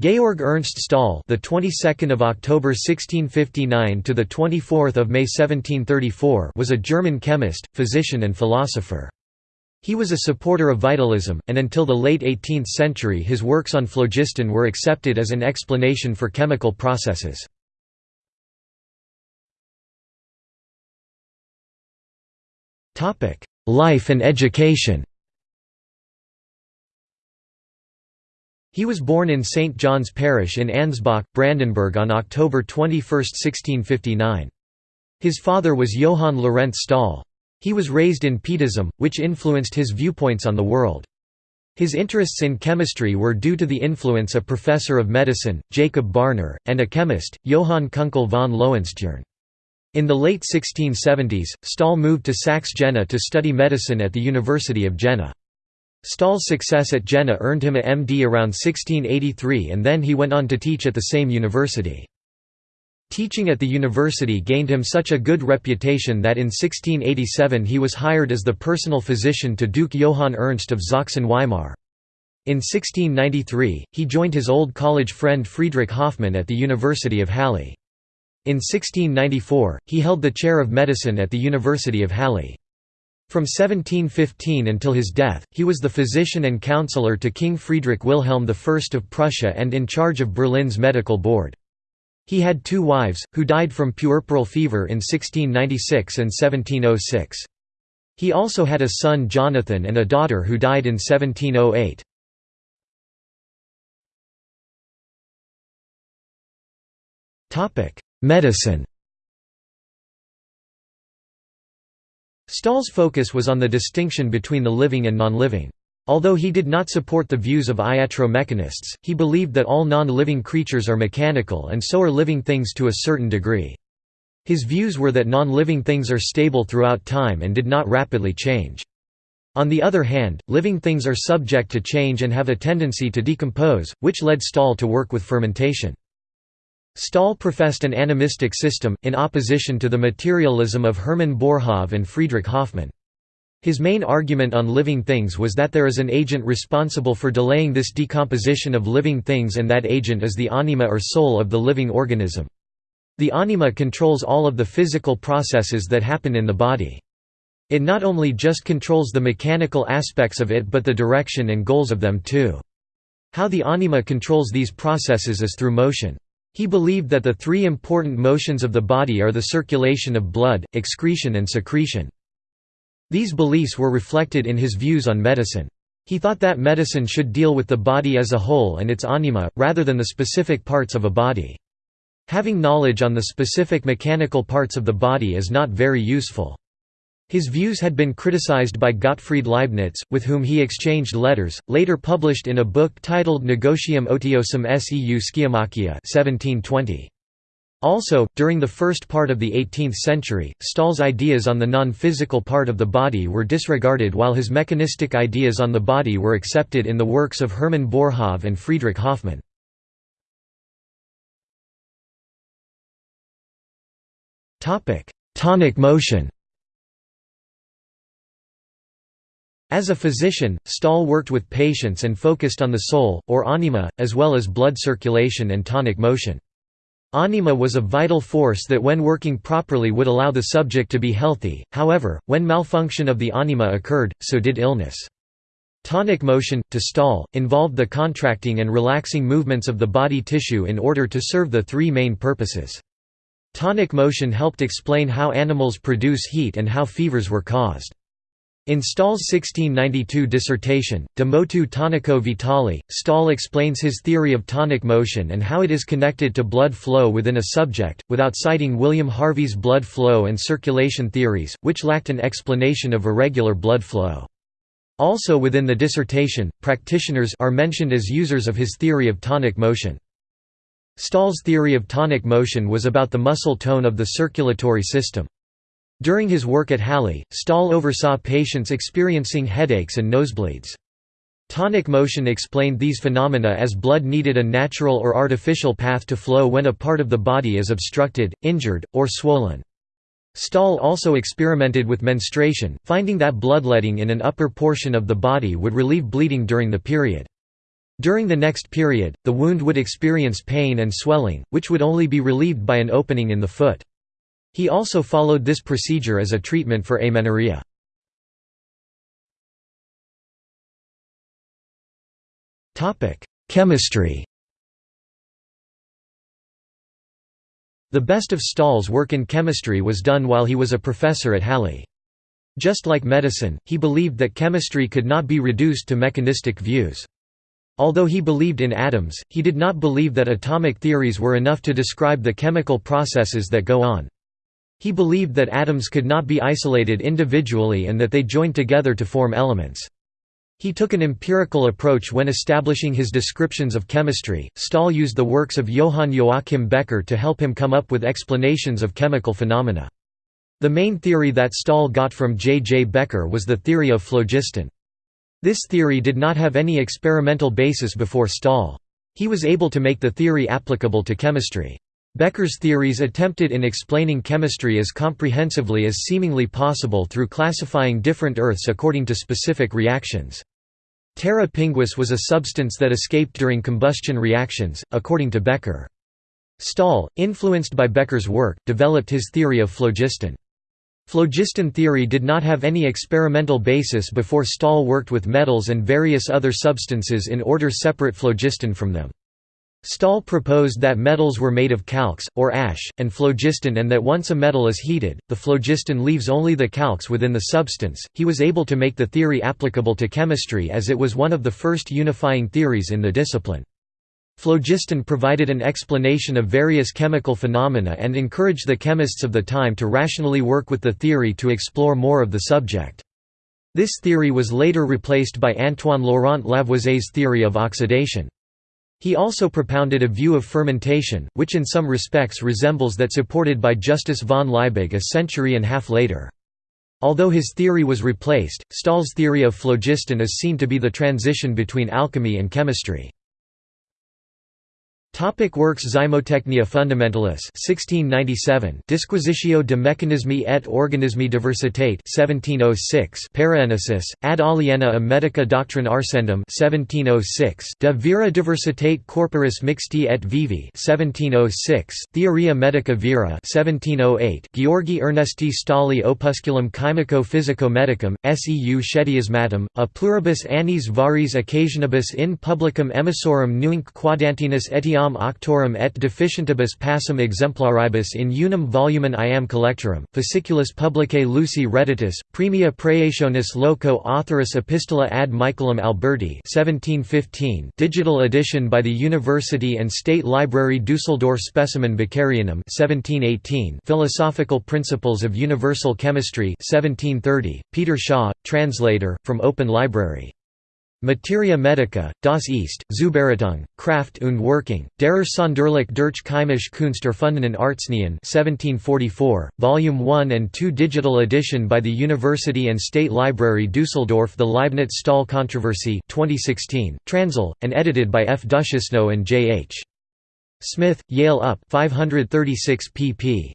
Georg Ernst Stahl, the 22nd of October 1659 to the 24th of May 1734, was a German chemist, physician and philosopher. He was a supporter of vitalism, and until the late 18th century his works on phlogiston were accepted as an explanation for chemical processes. Life and education He was born in St. John's Parish in Ansbach, Brandenburg on October 21, 1659. His father was Johann Lorenz Stahl. He was raised in Pietism, which influenced his viewpoints on the world. His interests in chemistry were due to the influence of professor of medicine, Jacob Barner, and a chemist, Johann Kunkel von Lohenstern. In the late 1670s, Stahl moved to Saxe-Jena to study medicine at the University of Jena. Stahl's success at Jena earned him a MD around 1683 and then he went on to teach at the same university. Teaching at the university gained him such a good reputation that in 1687 he was hired as the personal physician to Duke Johann Ernst of Sachsen-Weimar. In 1693, he joined his old college friend Friedrich Hoffmann at the University of Halle. In 1694, he held the chair of medicine at the University of Halle. From 1715 until his death, he was the physician and counselor to King Friedrich Wilhelm I of Prussia and in charge of Berlin's medical board. He had two wives, who died from puerperal fever in 1696 and 1706. He also had a son Jonathan and a daughter who died in 1708. Medicine Stahl's focus was on the distinction between the living and non-living. Although he did not support the views of iatromechanists, he believed that all non-living creatures are mechanical and so are living things to a certain degree. His views were that non-living things are stable throughout time and did not rapidly change. On the other hand, living things are subject to change and have a tendency to decompose, which led Stahl to work with fermentation. Stahl professed an animistic system, in opposition to the materialism of Hermann Boerhaave and Friedrich Hoffmann. His main argument on living things was that there is an agent responsible for delaying this decomposition of living things and that agent is the anima or soul of the living organism. The anima controls all of the physical processes that happen in the body. It not only just controls the mechanical aspects of it but the direction and goals of them too. How the anima controls these processes is through motion. He believed that the three important motions of the body are the circulation of blood, excretion and secretion. These beliefs were reflected in his views on medicine. He thought that medicine should deal with the body as a whole and its anima, rather than the specific parts of a body. Having knowledge on the specific mechanical parts of the body is not very useful. His views had been criticized by Gottfried Leibniz, with whom he exchanged letters, later published in a book titled Negotium otiosum seu Schemachia 1720. Also, during the first part of the 18th century, Stahl's ideas on the non-physical part of the body were disregarded while his mechanistic ideas on the body were accepted in the works of Hermann Boerhaave and Friedrich Hoffmann. Tonic motion As a physician, Stahl worked with patients and focused on the soul, or anima, as well as blood circulation and tonic motion. Anima was a vital force that when working properly would allow the subject to be healthy, however, when malfunction of the anima occurred, so did illness. Tonic motion, to Stahl, involved the contracting and relaxing movements of the body tissue in order to serve the three main purposes. Tonic motion helped explain how animals produce heat and how fevers were caused. In Stahl's 1692 dissertation, De motu tonico vitali, Stahl explains his theory of tonic motion and how it is connected to blood flow within a subject, without citing William Harvey's blood flow and circulation theories, which lacked an explanation of irregular blood flow. Also within the dissertation, practitioners are mentioned as users of his theory of tonic motion. Stahl's theory of tonic motion was about the muscle tone of the circulatory system. During his work at Halle, Stahl oversaw patients experiencing headaches and nosebleeds. Tonic motion explained these phenomena as blood needed a natural or artificial path to flow when a part of the body is obstructed, injured, or swollen. Stahl also experimented with menstruation, finding that bloodletting in an upper portion of the body would relieve bleeding during the period. During the next period, the wound would experience pain and swelling, which would only be relieved by an opening in the foot. He also followed this procedure as a treatment for amenorrhea. Chemistry The best of Stahl's work in chemistry was done while he was a professor at Halle. Just like medicine, he believed that chemistry could not be reduced to mechanistic views. Although he believed in atoms, he did not believe that atomic theories were enough to describe the chemical processes that go on. He believed that atoms could not be isolated individually and that they joined together to form elements. He took an empirical approach when establishing his descriptions of chemistry. Stahl used the works of Johann Joachim Becher to help him come up with explanations of chemical phenomena. The main theory that Stahl got from J. J. Becher was the theory of phlogiston. This theory did not have any experimental basis before Stahl. He was able to make the theory applicable to chemistry. Becher's theories attempted in explaining chemistry as comprehensively as seemingly possible through classifying different earths according to specific reactions. Terra pinguis was a substance that escaped during combustion reactions, according to Becher. Stahl, influenced by Becher's work, developed his theory of phlogiston. Phlogiston theory did not have any experimental basis before Stahl worked with metals and various other substances in order separate phlogiston from them. Stahl proposed that metals were made of calx, or ash, and phlogiston and that once a metal is heated, the phlogiston leaves only the calx within the substance. He was able to make the theory applicable to chemistry as it was one of the first unifying theories in the discipline. Phlogiston provided an explanation of various chemical phenomena and encouraged the chemists of the time to rationally work with the theory to explore more of the subject. This theory was later replaced by Antoine Laurent Lavoisier's theory of oxidation. He also propounded a view of fermentation, which in some respects resembles that supported by Justus von Liebig a century and a half later. Although his theory was replaced, Stahl's theory of phlogiston is seen to be the transition between alchemy and chemistry. Topic works Zymotechnia Fundamentalis 1697 Disquisitio de mechanismi et organismi diversitate 1706 Paraenesis, ad aliena a medica doctrine arcendum 1706 De vera diversitate corporis mixti et vivi 1706 Theoria medica vera 1708 Georgi Ernesti Stali Opusculum chimico physico medicum, seu schediasmatum, a pluribus annis varis occasionibus in publicum emissorum nunc quadantinus etiam iam octorum et deficientibus passum exemplaribus in unum volumen iam collectorum, fasciculus publicae luci reditus, premia praetionis loco authoris epistola ad Michaelum Alberti 1715 digital edition by the University and State Library Dusseldorf Specimen Becherianum 1718 Philosophical Principles of Universal Chemistry 1730, Peter Shaw, translator, from Open Library Materia Medica, das ist, Zubereitung, Kraft und Working, derer Sonderlich durch Chemische Kunst erfundenen Arznien 1744, Volume 1 and 2 digital edition by the University and State Library Dusseldorf The Leibniz-Stahl Controversy 2016, Transl, and edited by F. Duchesneau and J. H. Smith, Yale UP 536 pp.